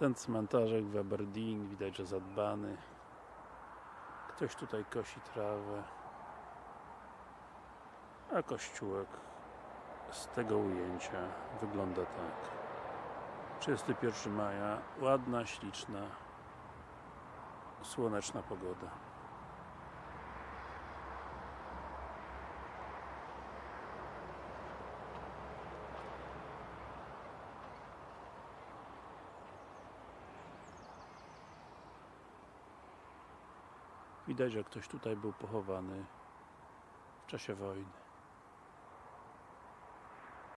Ten cmentarzek w Aberdeen widać, że zadbany. Ktoś tutaj kosi trawę. A kościółek z tego ujęcia wygląda tak. 31 maja, ładna, śliczna, słoneczna pogoda. Widać, że ktoś tutaj był pochowany w czasie wojny.